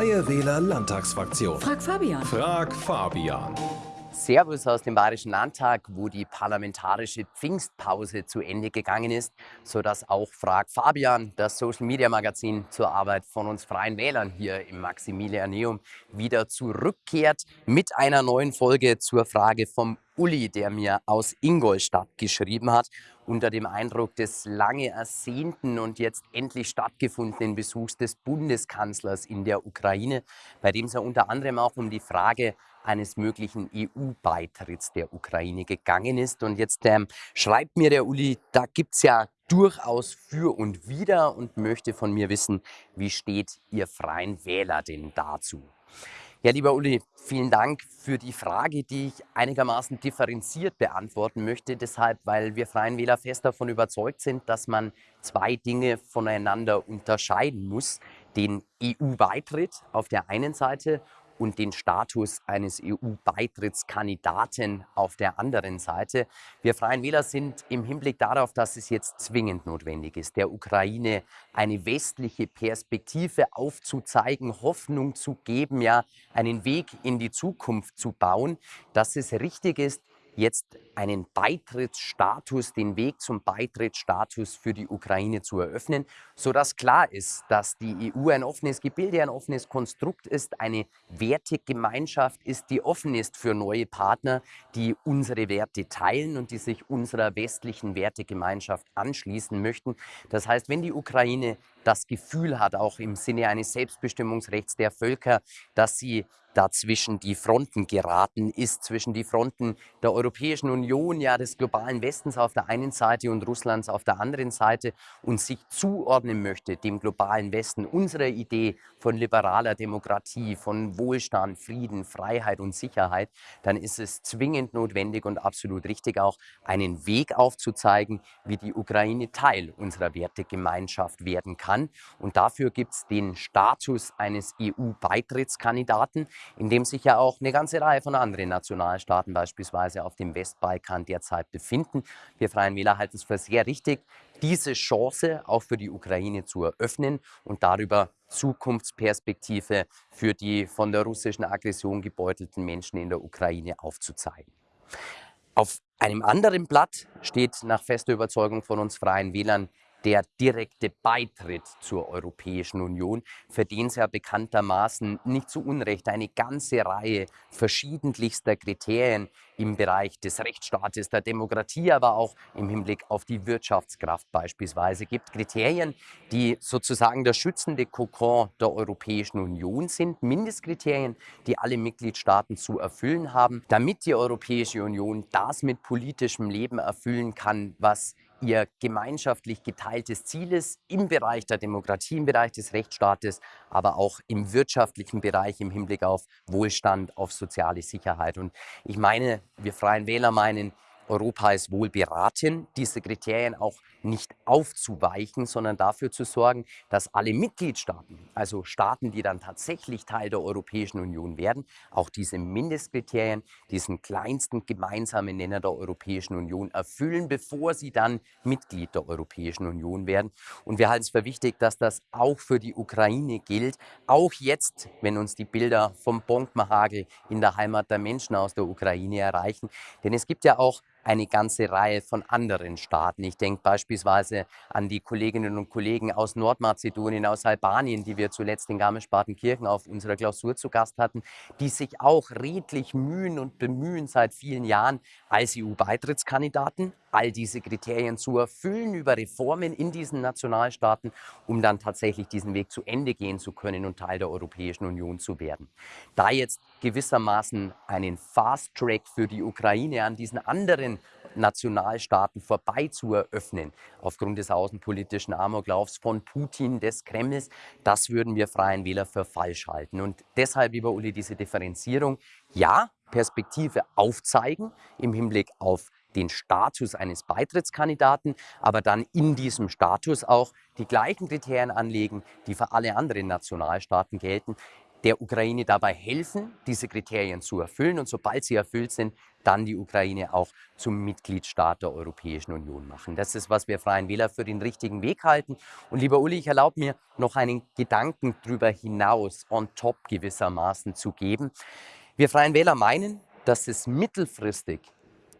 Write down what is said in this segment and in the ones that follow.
Freie Wähler Landtagsfraktion. Frag Fabian. Frag Fabian. Servus aus dem Bayerischen Landtag, wo die parlamentarische Pfingstpause zu Ende gegangen ist, sodass auch Frag Fabian, das Social Media Magazin zur Arbeit von uns Freien Wählern hier im Maximilianeum, wieder zurückkehrt mit einer neuen Folge zur Frage vom Uli, der mir aus Ingolstadt geschrieben hat, unter dem Eindruck des lange ersehnten und jetzt endlich stattgefundenen Besuchs des Bundeskanzlers in der Ukraine, bei dem es ja unter anderem auch um die Frage eines möglichen EU-Beitritts der Ukraine gegangen ist. Und jetzt ähm, schreibt mir der Uli, da gibt es ja durchaus für und wider und möchte von mir wissen, wie steht Ihr Freien Wähler denn dazu? Ja, lieber Uli, vielen Dank für die Frage, die ich einigermaßen differenziert beantworten möchte. Deshalb, weil wir Freien Wähler fest davon überzeugt sind, dass man zwei Dinge voneinander unterscheiden muss. Den EU-Beitritt auf der einen Seite und den Status eines EU-Beitrittskandidaten auf der anderen Seite. Wir Freien Wähler sind im Hinblick darauf, dass es jetzt zwingend notwendig ist, der Ukraine eine westliche Perspektive aufzuzeigen, Hoffnung zu geben, ja, einen Weg in die Zukunft zu bauen, dass es richtig ist, jetzt einen Beitrittsstatus, den Weg zum Beitrittsstatus für die Ukraine zu eröffnen, sodass klar ist, dass die EU ein offenes Gebilde, ein offenes Konstrukt ist, eine Wertegemeinschaft ist, die offen ist für neue Partner, die unsere Werte teilen und die sich unserer westlichen Wertegemeinschaft anschließen möchten. Das heißt, wenn die Ukraine das Gefühl hat, auch im Sinne eines Selbstbestimmungsrechts der Völker, dass sie dazwischen die Fronten geraten ist, zwischen die Fronten der Europäischen Union, ja des globalen Westens auf der einen Seite und Russlands auf der anderen Seite und sich zuordnen möchte dem globalen Westen, unserer Idee von liberaler Demokratie, von Wohlstand, Frieden, Freiheit und Sicherheit, dann ist es zwingend notwendig und absolut richtig auch, einen Weg aufzuzeigen, wie die Ukraine Teil unserer Wertegemeinschaft werden kann kann. Und dafür gibt es den Status eines EU-Beitrittskandidaten, in dem sich ja auch eine ganze Reihe von anderen Nationalstaaten beispielsweise auf dem Westbalkan derzeit befinden. Wir Freien Wähler halten es für sehr richtig, diese Chance auch für die Ukraine zu eröffnen und darüber Zukunftsperspektive für die von der russischen Aggression gebeutelten Menschen in der Ukraine aufzuzeigen. Auf einem anderen Blatt steht nach fester Überzeugung von uns Freien Wählern der direkte Beitritt zur Europäischen Union, für den es ja bekanntermaßen nicht zu Unrecht eine ganze Reihe verschiedentlichster Kriterien im Bereich des Rechtsstaates, der Demokratie, aber auch im Hinblick auf die Wirtschaftskraft beispielsweise gibt. Kriterien, die sozusagen der schützende Kokon der Europäischen Union sind, Mindestkriterien, die alle Mitgliedstaaten zu erfüllen haben, damit die Europäische Union das mit politischem Leben erfüllen kann, was ihr gemeinschaftlich geteiltes Ziel ist im Bereich der Demokratie, im Bereich des Rechtsstaates, aber auch im wirtschaftlichen Bereich im Hinblick auf Wohlstand, auf soziale Sicherheit. Und ich meine, wir Freien Wähler meinen, Europa ist wohl beraten, diese Kriterien auch nicht aufzuweichen, sondern dafür zu sorgen, dass alle Mitgliedstaaten, also Staaten, die dann tatsächlich Teil der Europäischen Union werden, auch diese Mindestkriterien, diesen kleinsten gemeinsamen Nenner der Europäischen Union erfüllen, bevor sie dann Mitglied der Europäischen Union werden. Und wir halten es für wichtig, dass das auch für die Ukraine gilt, auch jetzt, wenn uns die Bilder vom Bombenhagel in der Heimat der Menschen aus der Ukraine erreichen. Denn es gibt ja auch eine ganze Reihe von anderen Staaten. Ich denke beispielsweise an die Kolleginnen und Kollegen aus Nordmazedonien, aus Albanien, die wir zuletzt in Garmisch-Partenkirchen auf unserer Klausur zu Gast hatten, die sich auch redlich mühen und bemühen seit vielen Jahren als EU-Beitrittskandidaten, all diese Kriterien zu erfüllen über Reformen in diesen Nationalstaaten, um dann tatsächlich diesen Weg zu Ende gehen zu können und Teil der Europäischen Union zu werden. Da jetzt gewissermaßen einen Fast-Track für die Ukraine an diesen anderen Nationalstaaten vorbei zu eröffnen, aufgrund des außenpolitischen Amoklaufs von Putin, des Kremls, das würden wir Freien Wähler für falsch halten. Und deshalb, lieber Uli, diese Differenzierung, ja, Perspektive aufzeigen im Hinblick auf den Status eines Beitrittskandidaten, aber dann in diesem Status auch die gleichen Kriterien anlegen, die für alle anderen Nationalstaaten gelten, der Ukraine dabei helfen, diese Kriterien zu erfüllen und sobald sie erfüllt sind, dann die Ukraine auch zum Mitgliedstaat der Europäischen Union machen. Das ist, was wir Freien Wähler für den richtigen Weg halten. Und lieber Uli, ich erlaube mir noch einen Gedanken darüber hinaus, on top gewissermaßen zu geben. Wir Freien Wähler meinen, dass es mittelfristig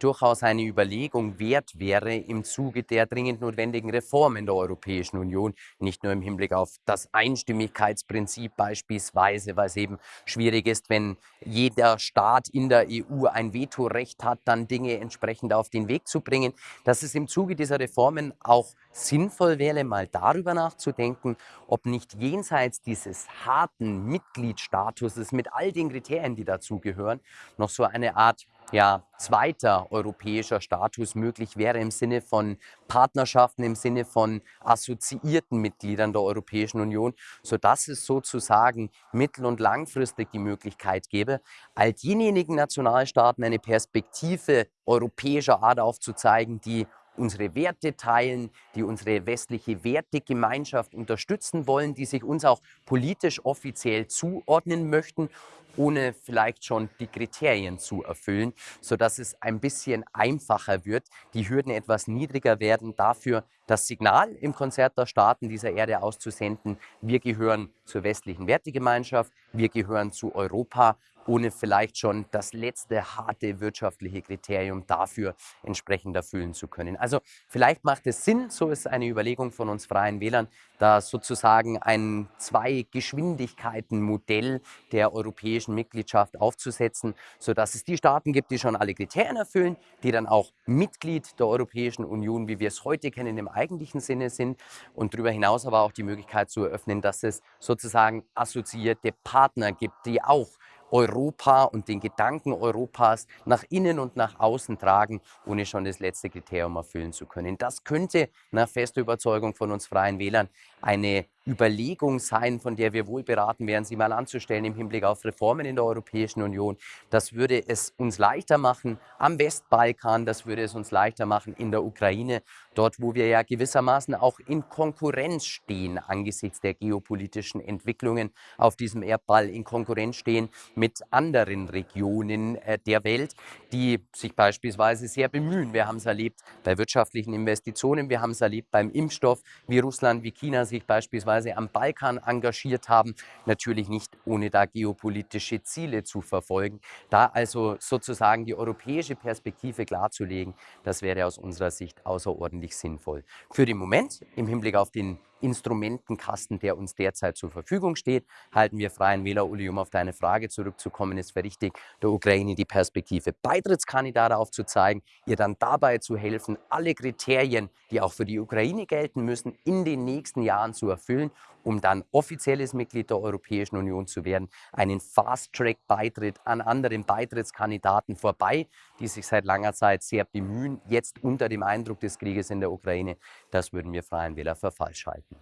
durchaus eine Überlegung wert wäre im Zuge der dringend notwendigen Reformen der Europäischen Union, nicht nur im Hinblick auf das Einstimmigkeitsprinzip beispielsweise, weil es eben schwierig ist, wenn jeder Staat in der EU ein Vetorecht hat, dann Dinge entsprechend auf den Weg zu bringen, dass es im Zuge dieser Reformen auch sinnvoll wäre, mal darüber nachzudenken, ob nicht jenseits dieses harten Mitgliedstatuses mit all den Kriterien, die dazugehören, noch so eine Art ja, zweiter europäischer Status möglich wäre im Sinne von Partnerschaften, im Sinne von assoziierten Mitgliedern der Europäischen Union, sodass es sozusagen mittel- und langfristig die Möglichkeit gäbe, all denjenigen Nationalstaaten eine Perspektive europäischer Art aufzuzeigen, die unsere Werte teilen, die unsere westliche Wertegemeinschaft unterstützen wollen, die sich uns auch politisch offiziell zuordnen möchten, ohne vielleicht schon die Kriterien zu erfüllen, sodass es ein bisschen einfacher wird, die Hürden etwas niedriger werden, dafür das Signal im Konzert der Staaten dieser Erde auszusenden, wir gehören zur westlichen Wertegemeinschaft, wir gehören zu Europa ohne vielleicht schon das letzte harte wirtschaftliche Kriterium dafür entsprechend erfüllen zu können. Also vielleicht macht es Sinn, so ist eine Überlegung von uns Freien Wählern, da sozusagen ein Zwei-Geschwindigkeiten-Modell der europäischen Mitgliedschaft aufzusetzen, sodass es die Staaten gibt, die schon alle Kriterien erfüllen, die dann auch Mitglied der Europäischen Union, wie wir es heute kennen, im eigentlichen Sinne sind und darüber hinaus aber auch die Möglichkeit zu eröffnen, dass es sozusagen assoziierte Partner gibt, die auch Europa und den Gedanken Europas nach innen und nach außen tragen, ohne schon das letzte Kriterium erfüllen zu können. Das könnte nach fester Überzeugung von uns Freien Wählern eine Überlegung sein, von der wir wohl beraten wären, sie mal anzustellen im Hinblick auf Reformen in der Europäischen Union. Das würde es uns leichter machen am Westbalkan, das würde es uns leichter machen in der Ukraine, dort wo wir ja gewissermaßen auch in Konkurrenz stehen angesichts der geopolitischen Entwicklungen auf diesem Erdball, in Konkurrenz stehen mit anderen Regionen äh, der Welt, die sich beispielsweise sehr bemühen. Wir haben es erlebt bei wirtschaftlichen Investitionen, wir haben es erlebt beim Impfstoff, wie Russland, wie China sich beispielsweise am Balkan engagiert haben, natürlich nicht ohne da geopolitische Ziele zu verfolgen. Da also sozusagen die europäische Perspektive klarzulegen, das wäre aus unserer Sicht außerordentlich sinnvoll. Für den Moment im Hinblick auf den Instrumentenkasten, der uns derzeit zur Verfügung steht, halten wir Freien Wähler, Uli, um auf deine Frage zurückzukommen, ist für richtig, der Ukraine die Perspektive Beitrittskandidat aufzuzeigen, ihr dann dabei zu helfen, alle Kriterien, die auch für die Ukraine gelten müssen, in den nächsten Jahren zu erfüllen, um dann offizielles Mitglied der Europäischen Union zu werden, einen Fast-Track-Beitritt an anderen Beitrittskandidaten vorbei, die sich seit langer Zeit sehr bemühen, jetzt unter dem Eindruck des Krieges in der Ukraine, das würden wir Freien Wähler für falsch halten.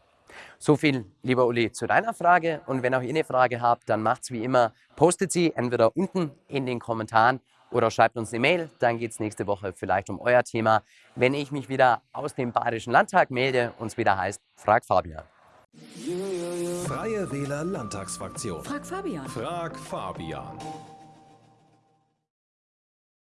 So viel, lieber Uli, zu deiner Frage. Und wenn auch ihr eine Frage habt, dann macht es wie immer, postet sie entweder unten in den Kommentaren oder schreibt uns eine Mail. Dann geht es nächste Woche vielleicht um euer Thema. Wenn ich mich wieder aus dem Bayerischen Landtag melde und es wieder heißt, frag Fabian. Freie Wähler Landtagsfraktion. Frag Fabian. Frag Fabian.